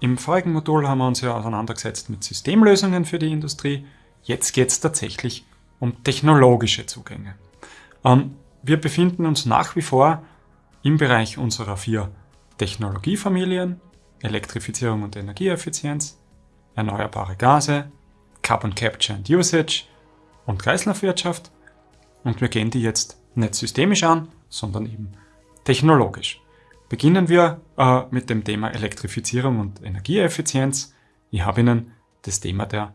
Im vorigen Modul haben wir uns ja auseinandergesetzt mit Systemlösungen für die Industrie. Jetzt geht es tatsächlich um technologische Zugänge. Ähm, wir befinden uns nach wie vor im Bereich unserer vier Technologiefamilien, Elektrifizierung und Energieeffizienz, erneuerbare Gase, Carbon Capture and Usage und Kreislaufwirtschaft. Und wir gehen die jetzt nicht systemisch an, sondern eben technologisch. Beginnen wir äh, mit dem Thema Elektrifizierung und Energieeffizienz. Ich habe Ihnen das Thema der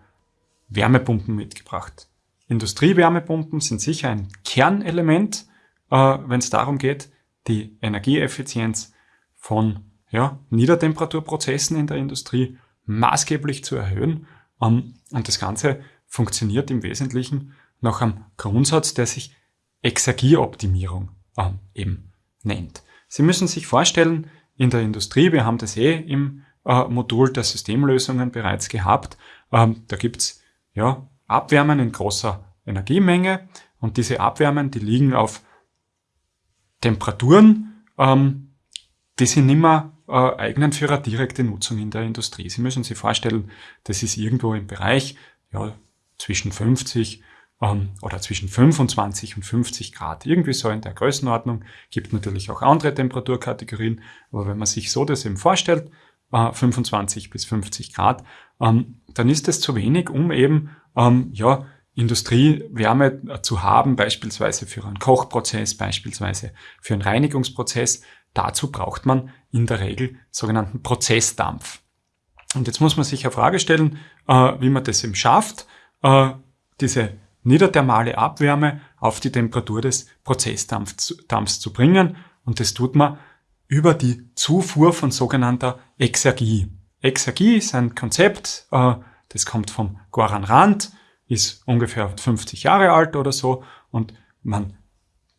Wärmepumpen mitgebracht. Industriewärmepumpen sind sicher ein Kernelement, äh, wenn es darum geht, die Energieeffizienz von ja, Niedertemperaturprozessen in der Industrie maßgeblich zu erhöhen. Ähm, und das Ganze funktioniert im Wesentlichen nach einem Grundsatz, der sich Exergieoptimierung ähm, eben nennt. Sie müssen sich vorstellen, in der Industrie, wir haben das eh im äh, Modul der Systemlösungen bereits gehabt, ähm, da gibt's ja, Abwärmen in großer Energiemenge und diese Abwärmen, die liegen auf Temperaturen, ähm, die sind nicht mehr äh, eignen für eine direkte Nutzung in der Industrie. Sie müssen sich vorstellen, das ist irgendwo im Bereich ja, zwischen 50 ähm, oder zwischen 25 und 50 Grad. Irgendwie so in der Größenordnung. Gibt natürlich auch andere Temperaturkategorien, aber wenn man sich so das eben vorstellt, äh, 25 bis 50 Grad, ähm, dann ist das zu wenig, um eben ähm, ja, Industriewärme zu haben, beispielsweise für einen Kochprozess, beispielsweise für einen Reinigungsprozess. Dazu braucht man in der Regel sogenannten Prozessdampf. Und jetzt muss man sich eine Frage stellen, äh, wie man das eben schafft, äh, diese niederthermale Abwärme auf die Temperatur des Prozessdampfs zu bringen. Und das tut man über die Zufuhr von sogenannter Exergie. Exergie ist ein Konzept, äh, das kommt vom Goran Rand, ist ungefähr 50 Jahre alt oder so und man,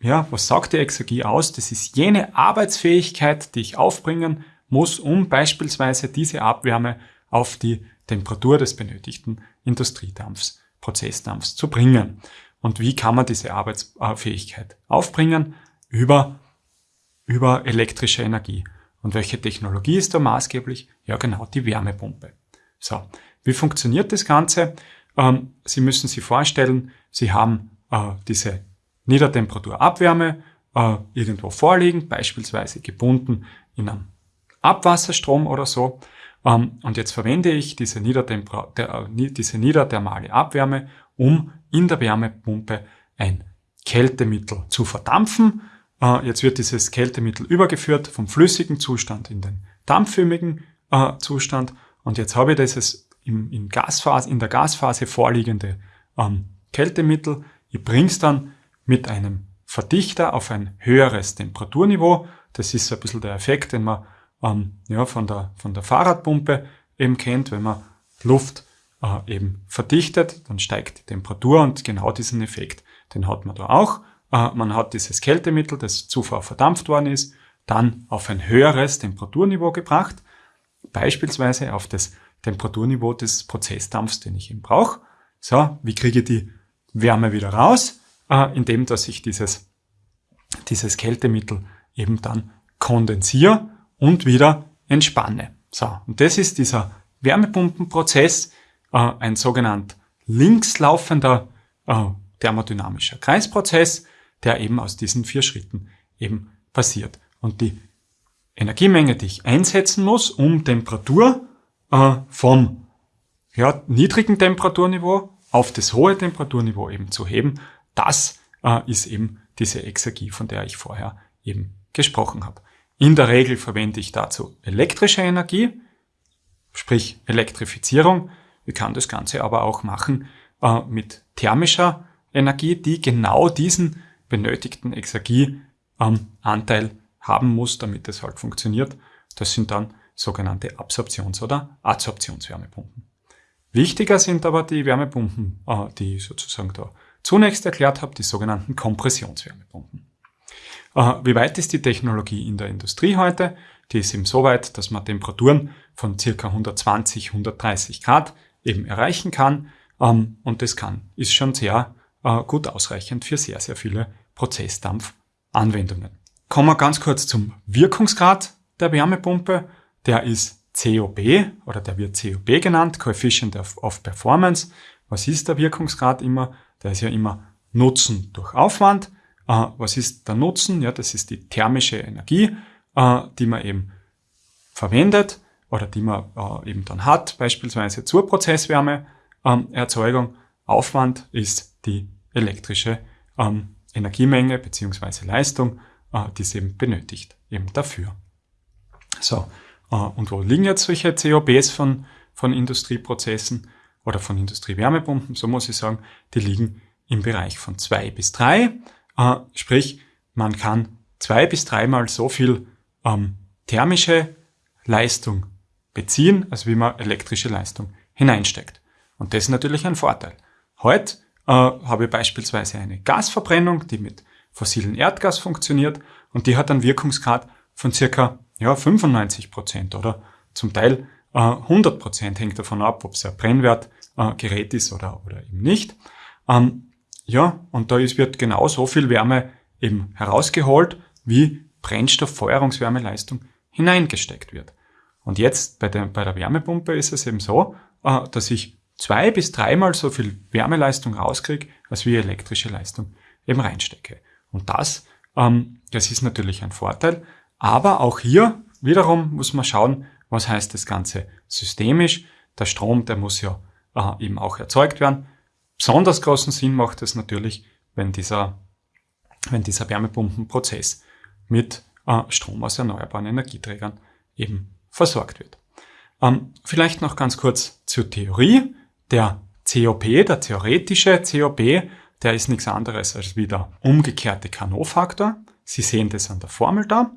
ja, was sagt die Exergie aus? Das ist jene Arbeitsfähigkeit, die ich aufbringen muss, um beispielsweise diese Abwärme auf die Temperatur des benötigten Industriedampfs, Prozessdampfs zu bringen. Und wie kann man diese Arbeitsfähigkeit aufbringen? Über, über elektrische Energie. Und welche Technologie ist da maßgeblich? Ja, genau, die Wärmepumpe. So, wie funktioniert das Ganze? Ähm, Sie müssen sich vorstellen, Sie haben äh, diese Niedertemperaturabwärme äh, irgendwo vorliegen, beispielsweise gebunden in einem Abwasserstrom oder so. Ähm, und jetzt verwende ich diese, Niedertemper der, äh, diese niederthermale Abwärme, um in der Wärmepumpe ein Kältemittel zu verdampfen. Äh, jetzt wird dieses Kältemittel übergeführt vom flüssigen Zustand in den dampförmigen äh, Zustand. Und jetzt habe ich dieses im, in, Gasphase, in der Gasphase vorliegende ähm, Kältemittel. Ich bringe es dann mit einem Verdichter auf ein höheres Temperaturniveau. Das ist so ein bisschen der Effekt, den man ähm, ja, von, der, von der Fahrradpumpe eben kennt. Wenn man Luft äh, eben verdichtet, dann steigt die Temperatur und genau diesen Effekt, den hat man da auch. Äh, man hat dieses Kältemittel, das zuvor verdampft worden ist, dann auf ein höheres Temperaturniveau gebracht, beispielsweise auf das Temperaturniveau des Prozessdampfs, den ich eben brauche. So, wie kriege ich die Wärme wieder raus? Äh, indem, dass ich dieses, dieses Kältemittel eben dann kondensiere und wieder entspanne. So, und das ist dieser Wärmepumpenprozess, äh, ein sogenannt linkslaufender äh, thermodynamischer Kreisprozess, der eben aus diesen vier Schritten eben passiert. Und die Energiemenge, die ich einsetzen muss, um Temperatur äh, vom ja, niedrigen Temperaturniveau auf das hohe Temperaturniveau eben zu heben, das äh, ist eben diese Exergie, von der ich vorher eben gesprochen habe. In der Regel verwende ich dazu elektrische Energie, sprich Elektrifizierung. Ich kann das Ganze aber auch machen äh, mit thermischer Energie, die genau diesen benötigten Exergieanteil ähm, haben muss, damit es halt funktioniert. Das sind dann sogenannte Absorptions- oder Adsorptionswärmepumpen. Wichtiger sind aber die Wärmepumpen, äh, die ich sozusagen da zunächst erklärt habe, die sogenannten Kompressionswärmepumpen. Wie weit ist die Technologie in der Industrie heute? Die ist eben so weit, dass man Temperaturen von circa 120, 130 Grad eben erreichen kann. Ähm, und das kann, ist schon sehr äh, gut ausreichend für sehr, sehr viele Prozessdampfanwendungen. Kommen wir ganz kurz zum Wirkungsgrad der Wärmepumpe der ist COB oder der wird COB genannt, Coefficient of, of Performance. Was ist der Wirkungsgrad immer? Der ist ja immer Nutzen durch Aufwand. Äh, was ist der Nutzen? Ja, das ist die thermische Energie, äh, die man eben verwendet oder die man äh, eben dann hat, beispielsweise zur Prozesswärmeerzeugung. Ähm, Aufwand ist die elektrische ähm, Energiemenge beziehungsweise Leistung, die es eben benötigt, eben dafür. So, und wo liegen jetzt solche COBs von, von Industrieprozessen oder von Industriewärmepumpen? So muss ich sagen, die liegen im Bereich von zwei bis drei. Äh, sprich, man kann zwei bis dreimal so viel ähm, thermische Leistung beziehen, als wie man elektrische Leistung hineinsteckt. Und das ist natürlich ein Vorteil. Heute äh, habe ich beispielsweise eine Gasverbrennung, die mit fossilen Erdgas funktioniert und die hat einen Wirkungsgrad von circa ja, 95 Prozent oder zum Teil äh, 100 Prozent hängt davon ab, ob es ein Brennwertgerät äh, ist oder, oder eben nicht. Ähm, ja, und da wird genau so viel Wärme eben herausgeholt, wie Brennstofffeuerungswärmeleistung hineingesteckt wird. Und jetzt bei der, bei der Wärmepumpe ist es eben so, äh, dass ich zwei bis dreimal so viel Wärmeleistung rauskriege, als wie elektrische Leistung eben reinstecke. Und das, ähm, das ist natürlich ein Vorteil. Aber auch hier wiederum muss man schauen, was heißt das Ganze systemisch. Der Strom, der muss ja äh, eben auch erzeugt werden. Besonders großen Sinn macht es natürlich, wenn dieser, wenn dieser Wärmepumpenprozess mit äh, Strom aus erneuerbaren Energieträgern eben versorgt wird. Ähm, vielleicht noch ganz kurz zur Theorie. Der COP, der theoretische COP, der ist nichts anderes als wie der umgekehrte Carnot-Faktor. Sie sehen das an der Formel da.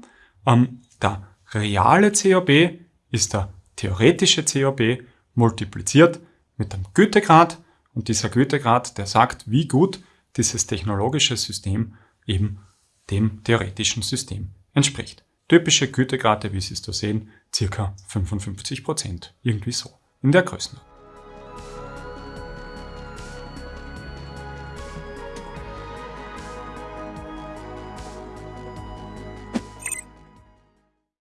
Ähm, der reale COB ist der theoretische COB multipliziert mit dem Gütegrad und dieser Gütegrad, der sagt, wie gut dieses technologische System eben dem theoretischen System entspricht. Typische Gütegrade, wie Sie es da sehen, circa 55 Prozent. Irgendwie so. In der Größenordnung.